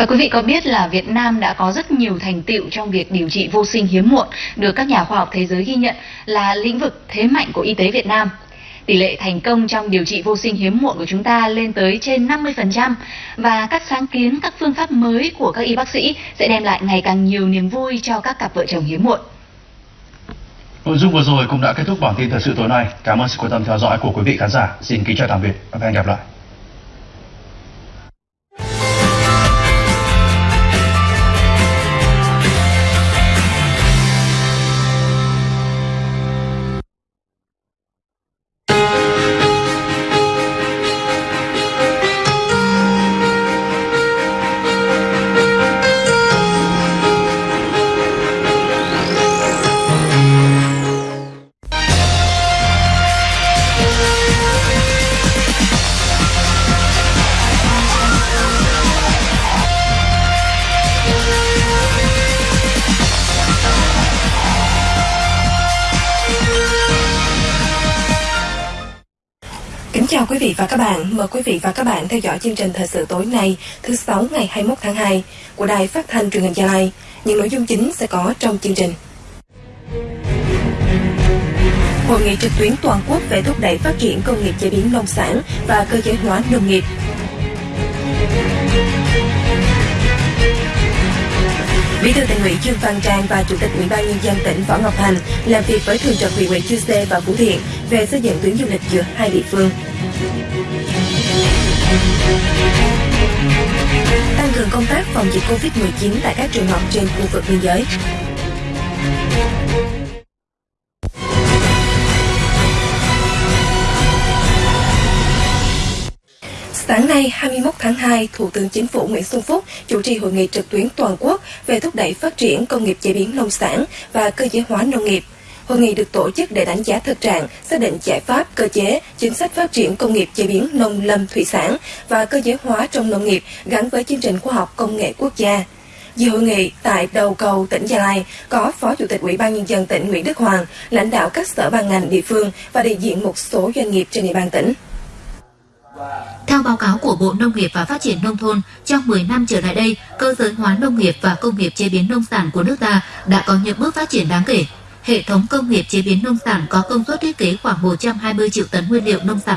Và quý vị có biết là Việt Nam đã có rất nhiều thành tựu trong việc điều trị vô sinh hiếm muộn được các nhà khoa học thế giới ghi nhận là lĩnh vực thế mạnh của y tế Việt Nam. Tỷ lệ thành công trong điều trị vô sinh hiếm muộn của chúng ta lên tới trên 50% và các sáng kiến, các phương pháp mới của các y bác sĩ sẽ đem lại ngày càng nhiều niềm vui cho các cặp vợ chồng hiếm muộn. Nội dung vừa rồi cũng đã kết thúc bản tin thời sự tối nay. Cảm ơn sự quan tâm theo dõi của quý vị khán giả. Xin kính chào tạm biệt và hẹn gặp lại. Chào quý vị và các bạn. Mời quý vị và các bạn theo dõi chương trình thời sự tối nay, thứ sáu ngày 21 tháng 2 của Đài Phát thanh Truyền hình Gia Lai. Những nội dung chính sẽ có trong chương trình. Hội nghị trực tuyến toàn quốc về thúc đẩy phát triển công nghiệp chế biến nông sản và cơ giới hóa nông nghiệp. Bí thư tỉnh ủy Dương Văn Trang và Chủ tịch Ủy ban nhân dân tỉnh Võ Ngọc Thành làm việc với thường trực huyện ủy Chư Sê và Phú Thiện về xây dựng tuyến du lịch giữa hai địa phương. Tăng cường công tác phòng dịch Covid-19 tại các trường học trên khu vực biên giới. Sáng nay 21 tháng 2, Thủ tướng Chính phủ Nguyễn Xuân Phúc chủ trì hội nghị trực tuyến toàn quốc về thúc đẩy phát triển công nghiệp chế biến nông sản và cơ giới hóa nông nghiệp. Hội nghị được tổ chức để đánh giá thực trạng, xác định giải pháp, cơ chế, chính sách phát triển công nghiệp chế biến nông lâm thủy sản và cơ giới hóa trong nông nghiệp gắn với chương trình khoa học công nghệ quốc gia. Dự hội nghị tại đầu cầu tỉnh Gia Lai có Phó Chủ tịch Ủy ban Nhân dân tỉnh Nguyễn Đức Hoàng, lãnh đạo các sở ban ngành địa phương và đại diện một số doanh nghiệp trên địa bàn tỉnh. Theo báo cáo của Bộ Nông nghiệp và Phát triển Nông thôn, trong 10 năm trở lại đây, cơ giới hóa nông nghiệp và công nghiệp chế biến nông sản của nước ta đã có những bước phát triển đáng kể. Hệ thống công nghiệp chế biến nông sản có công suất thiết kế khoảng 120 triệu tấn nguyên liệu nông sản